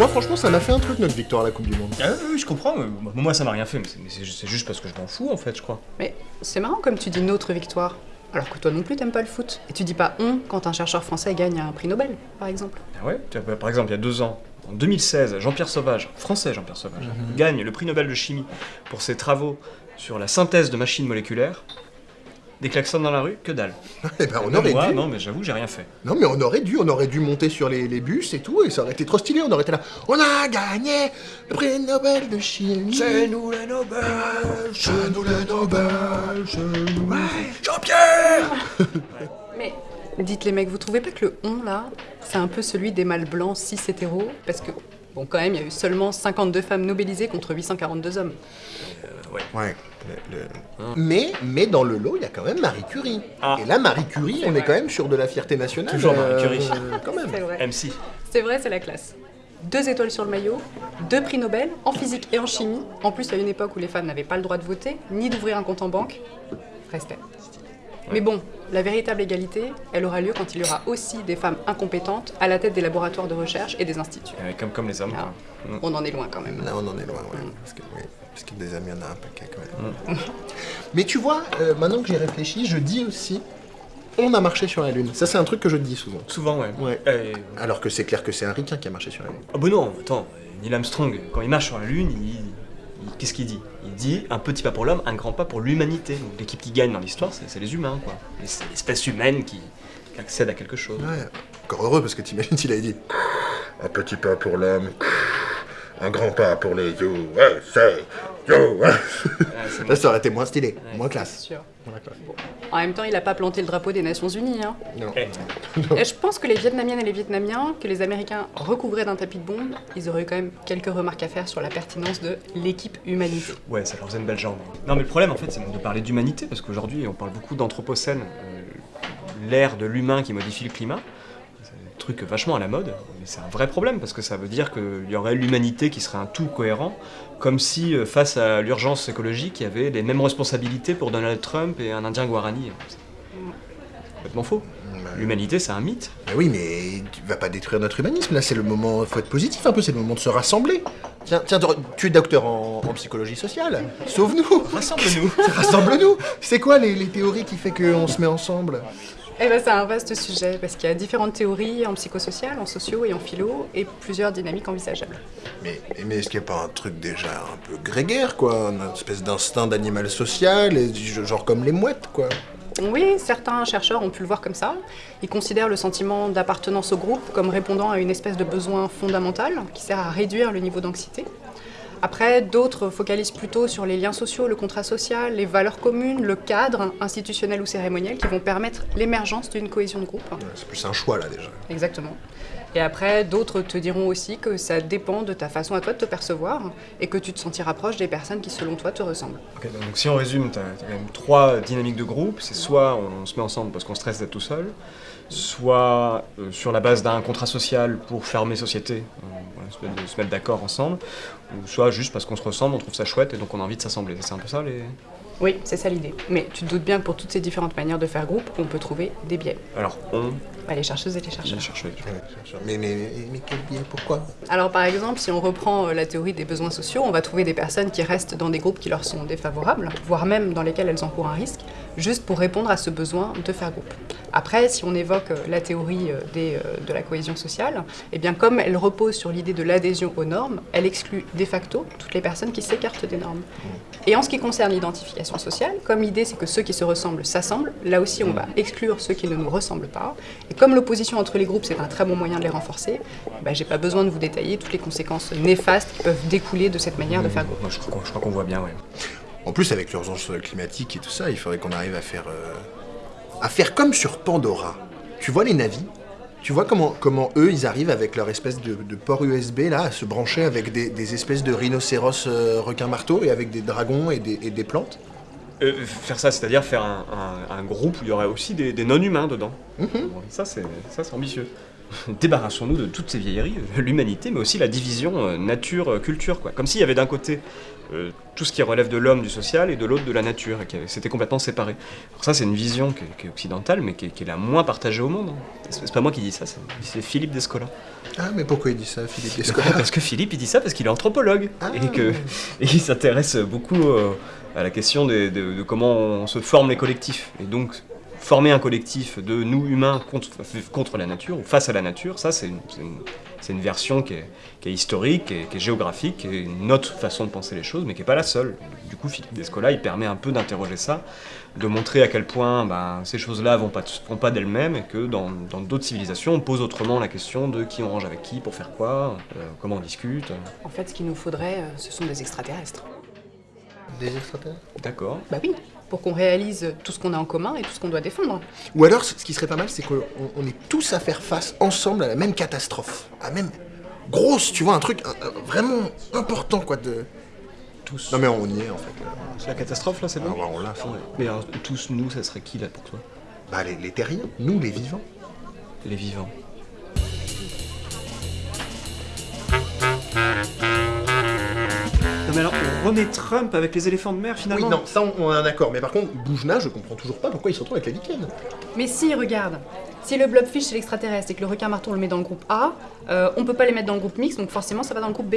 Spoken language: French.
moi, franchement, ça m'a fait un truc notre victoire à la Coupe du Monde. Ah oui, je comprends. mais moi, ça m'a rien fait, mais c'est- juste- parce que je m'en fous, en fait, je crois. Mais c'est marrant comme tu dis notre victoire. Alors que toi non plus t'aimes pas le foot. Et tu dis pas on quand un chercheur français gagne un prix Nobel, par exemple. Ah ouais bah, Par exemple, il y a deux ans, en 2016, Jean-Pierre Sauvage, français Jean-Pierre Sauvage, gagne le prix Nobel de chimie pour ses travaux sur la synthèse de machines moléculaires. Des klaxons dans la rue, que dalle. Eh ben, on aurait Moi, dû. non, mais j'avoue, j'ai rien fait. Non, mais on aurait dû, on aurait dû monter sur les, les bus et tout, et ça aurait été trop stylé. On aurait été là. On a gagné le prix Nobel de chimie. nous les Nobel C'est nous le Nobel, c'est nous. Jean-Pierre Mais dites les mecs, vous trouvez pas que le on là, c'est un peu celui des mâles blancs cis hétéros? Parce que, bon, quand même, il y a eu seulement 52 femmes nobelisées contre 842 hommes. Ouais. le- le- Mais, mais dans le lot, il y a quand même Marie Curie. Ah. Et là, Marie Curie, on est quand même sur de la fierté nationale. Toujours Marie Curie. euh, quand même. C'est vrai. MC. C'est vrai, c'est la classe. Deux étoiles sur le maillot, deux prix Nobel, en physique et en chimie. En plus, à une époque où les femmes n'avaient pas le droit de voter, ni d'ouvrir un compte en banque. Respect. Mais bon, la véritable égalité, elle aura lieu quand il y aura aussi des femmes incompétentes à la tête des laboratoires de recherche et des instituts. Euh, comme, comme les hommes. Ah, quoi. Mm. on en est loin quand même. Là, on en est loin, ouais. Parce que, oui, parce que des amis, il y en a un paquet quand même. Mais tu vois, euh, maintenant que j'y réfléchis, je dis aussi on a marché sur la Lune. Ça, c'est un truc que je dis souvent. Souvent, ouais. Ouais. Euh, Alors que c'est clair que c'est un ricain qui a marché sur la Lune. Ah bah non, attends, Neil Armstrong, quand il marche sur la Lune, il- qu'est-ce qu'il dit? Il dit un petit pas pour l'homme, un grand pas pour l'humanité. Donc l'équipe qui gagne dans l'histoire, c'est les humains, quoi. L'espèce humaine qui, accède à quelque chose. Ouais. Encore heureux, parce que t'imagines s'il avait dit un petit pas pour l'homme, un grand pas pour les USA, Là, ça aurait été moins stylé, Ouais. moins classe. sûr. Bon. En même temps, il n'a pas planté le drapeau des Nations Unies. Hein. Non. Eh, Et je pense que les Vietnamiennes et les Vietnamiens, que les Américains recouvraient d'un tapis de bombe, ils auraient eu quand même quelques remarques à faire sur la pertinence de l'équipe humanité. ouais, ça leur faisait une belle jambe. Non, mais le problème, en fait, c'est de parler d'humanité, parce qu'aujourd'hui, on parle beaucoup d'anthropocène, euh, l'ère de l'humain qui modifie le climat. Truc vachement à la mode, mais c'est un vrai problème, parce que ça veut dire qu'il y aurait l'humanité qui serait un tout cohérent, comme si, euh, face à l'urgence écologique, il y avait les mêmes responsabilités pour Donald Trump et un Indien Guarani. C'est complètement faux. L'humanité, c'est un mythe. Mais oui, mais tu vas pas détruire notre humanisme, là, c'est le moment, faut être positif un peu, c'est le moment de se rassembler. Tiens, tiens, tu es docteur en, en psychologie sociale, sauve-nous Rassemble-nous Rassemble-nous C'est quoi les, les théories qui fait qu'on se met ensemble? Eh ben, c'est un vaste sujet, parce qu'il y a différentes théories en psychosocial, en socio et en philo, et plusieurs dynamiques envisageables. Mais, mais est-ce qu'il n'y a pas un truc déjà un peu grégaire, quoi? Une espèce d'instinct d'animal social, genre comme les mouettes, quoi? Oui, certains chercheurs ont pu le voir comme ça. Ils considèrent le sentiment d'appartenance au groupe comme répondant à une espèce de besoin fondamental qui sert à réduire le niveau d'anxiété. Après, d'autres focalisent plutôt sur les liens sociaux, le contrat social, les valeurs communes, le cadre institutionnel ou cérémoniel qui vont permettre l'émergence d'une cohésion de groupe. C'est plus un choix, là, déjà. Exactement. Et après, d'autres te diront aussi que ça dépend de ta façon à toi de te percevoir et que tu te sentiras proche des personnes qui, selon toi, te ressemblent. Ok, donc si on résume, tu as, quand même trois dynamiques de groupe. C'est soit on se met ensemble parce qu'on stresse d'être tout seul, soit euh, sur la base d'un contrat social pour fermer société, euh, voilà, se mettre- de se mettre d'accord ensemble, ou soit juste parce qu'on se ressemble, on trouve ça chouette et donc on a envie de s'assembler. C'est un peu ça les... Oui, c'est ça l'idée. Mais tu te doutes bien que pour toutes ces différentes manières de faire groupe, on peut trouver des biais. Alors on, Bah, les chercheuses et les chercheurs. j'ai cherché. Mais, mais, mais, mais quel biais Pourquoi? Alors par exemple, si on reprend euh, la théorie des besoins sociaux, on va trouver des personnes qui restent dans des groupes qui leur sont défavorables, voire même dans lesquels elles encourent un risque, juste pour répondre à ce besoin de faire groupe. Après, si on évoque euh, la théorie euh, euh, de la cohésion sociale, eh bien comme elle repose sur l'idée de l'adhésion aux normes, elle exclut de facto toutes les personnes qui s'écartent des normes. Et en ce qui concerne l'identification sociale, comme l'idée c'est que ceux qui se ressemblent s'assemblent, là aussi on va exclure ceux qui ne nous ressemblent pas. Et comme l'opposition entre les groupes c'est un très bon moyen de les renforcer, bah, j'ai pas besoin de vous détailler toutes les conséquences néfastes qui peuvent découler de cette manière de faire groupe. Je crois qu'on- voit bien, ouais. En plus, avec l'urgence climatique et tout ça, il faudrait qu'on arrive à faire, euh, à faire comme sur Pandora. Tu vois les navis? Tu vois comment, comment eux, ils arrivent avec leur espèce de, de port USB là, à se brancher avec des, des espèces de rhinocéros euh, requins-marteaux et avec des dragons et des, et des plantes? Euh, faire ça, c'est-à-dire faire un, un- un groupe où il y aurait aussi des, des non-humains dedans. C'est ça, c'est ambitieux. Débarrassons-nous de toutes ces vieilleries, euh, l'humanité, mais aussi la division euh, nature-culture. quoi. Comme s'il y avait d'un côté euh, tout ce qui relève de l'homme, du social, et de l'autre de la nature, et que c'était complètement séparé. Alors ça, c'est une vision qui est, qui est occidentale, mais qui est, qui est la moins partagée au monde. hein. C'est pas moi qui dis ça, c'est Philippe Descola. Ah, mais pourquoi il dit ça, Philippe Descola Parce que Philippe, il dit ça parce qu'il est anthropologue Ah. et que et il s'intéresse beaucoup euh, à la question de comment on se forme les collectifs. Et donc, former un collectif de nous humains contre, contre la nature ou face à la nature, ça, c'est une, version qui est, qui est historique, qui est, qui est géographique, qui est une autre façon de penser les choses, mais qui n'est pas la seule. Du coup, Philippe Descola, il permet un peu d'interroger ça, de montrer à quel point ben, ces choses-là vont pas, vont pas d'elles-mêmes et que dans dans d'autres civilisations, on pose autrement la question de qui on range avec qui, pour faire quoi, euh, comment on discute. En fait, ce qu'il nous faudrait, euh, ce sont des extraterrestres. Des extraterrestres? D'accord. Bah oui, pour qu'on réalise tout ce qu'on a en commun et tout ce qu'on doit défendre. Ou alors, ce qui serait pas mal, c'est qu'on on est tous à faire face ensemble à la même catastrophe. À la même grosse, tu vois, un truc un- un- vraiment important, quoi, de... Tous. Non mais on y est, en fait. là. C'est la catastrophe là, c'est Ah, bon ouais, on l'a fait. Mais alors, tous nous, ça serait qui là pour toi? Bah, les, les terriens, nous, les vivants. Les vivants. Non mais alors, on remet Trump avec les éléphants de mer Oui, finalement non, ça, on, on est un accord. Mais par contre, Boujna, je comprends toujours pas pourquoi il se retrouve avec la lichene. Mais si, regarde, si le blobfish c'est l'extraterrestre et que le requin marteau on le met dans le groupe A, euh, on peut pas les mettre dans le groupe mix, donc forcément ça va dans le groupe B.